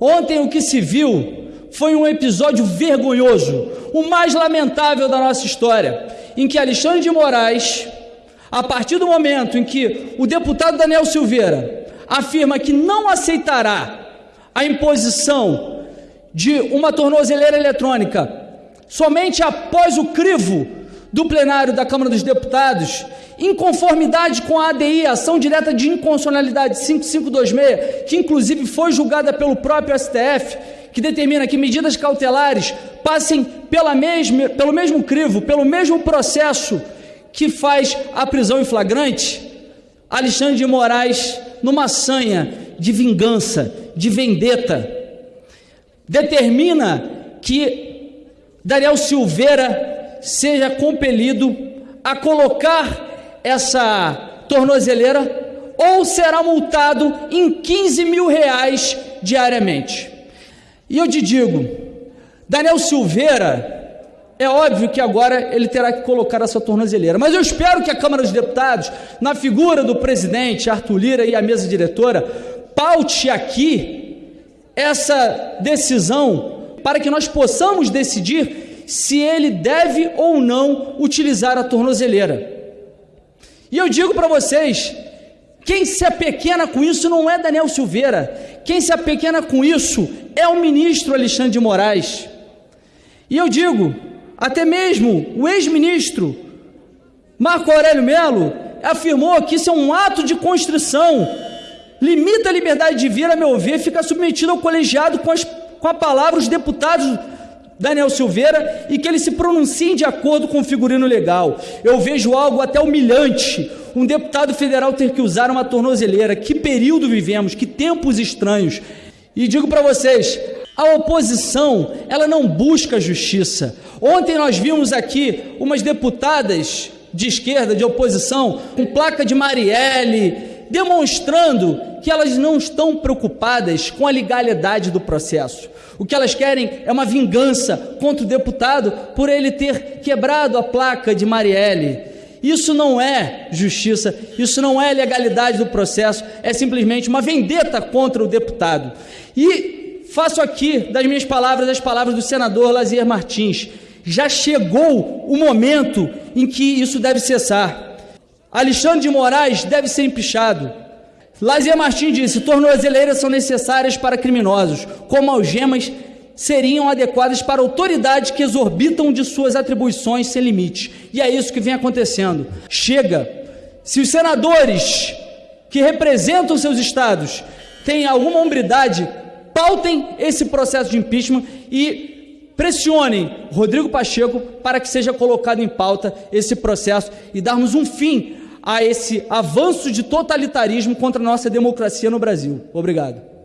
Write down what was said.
Ontem o que se viu foi um episódio vergonhoso, o mais lamentável da nossa história, em que Alexandre de Moraes, a partir do momento em que o deputado Daniel Silveira afirma que não aceitará a imposição de uma tornozeleira eletrônica somente após o crivo do plenário da Câmara dos Deputados, em conformidade com a ADI, Ação Direta de Inconstitucionalidade 5526, que inclusive foi julgada pelo próprio STF, que determina que medidas cautelares passem pela mesma, pelo mesmo crivo, pelo mesmo processo que faz a prisão em flagrante, Alexandre de Moraes, numa sanha de vingança, de vendetta, determina que Daniel Silveira seja compelido a colocar essa tornozeleira ou será multado em 15 mil reais diariamente. E eu te digo, Daniel Silveira, é óbvio que agora ele terá que colocar essa tornozeleira, mas eu espero que a Câmara dos Deputados, na figura do presidente Arthur Lira e a mesa diretora, paute aqui essa decisão para que nós possamos decidir se ele deve ou não utilizar a tornozeleira. E eu digo para vocês, quem se apequena com isso não é Daniel Silveira, quem se apequena com isso é o ministro Alexandre de Moraes. E eu digo, até mesmo o ex-ministro Marco Aurélio Melo afirmou que isso é um ato de constrição, limita a liberdade de vir, a meu ver, fica submetido ao colegiado com, as, com a palavra os deputados Daniel Silveira e que eles se pronunciem de acordo com o figurino legal. Eu vejo algo até humilhante, um deputado federal ter que usar uma tornozeleira. Que período vivemos, que tempos estranhos. E digo para vocês, a oposição, ela não busca justiça. Ontem nós vimos aqui umas deputadas de esquerda, de oposição, com placa de Marielle, demonstrando que elas não estão preocupadas com a legalidade do processo. O que elas querem é uma vingança contra o deputado por ele ter quebrado a placa de Marielle. Isso não é justiça, isso não é legalidade do processo, é simplesmente uma vendetta contra o deputado. E faço aqui das minhas palavras as palavras do senador Lazier Martins. Já chegou o momento em que isso deve cessar. Alexandre de Moraes deve ser empichado. Lazier Martins disse: tornozeleiras são necessárias para criminosos, como algemas seriam adequadas para autoridades que exorbitam de suas atribuições sem limite. E é isso que vem acontecendo. Chega. Se os senadores que representam seus estados têm alguma hombridade, pautem esse processo de impeachment e pressionem Rodrigo Pacheco para que seja colocado em pauta esse processo e darmos um fim a esse avanço de totalitarismo contra a nossa democracia no Brasil. Obrigado.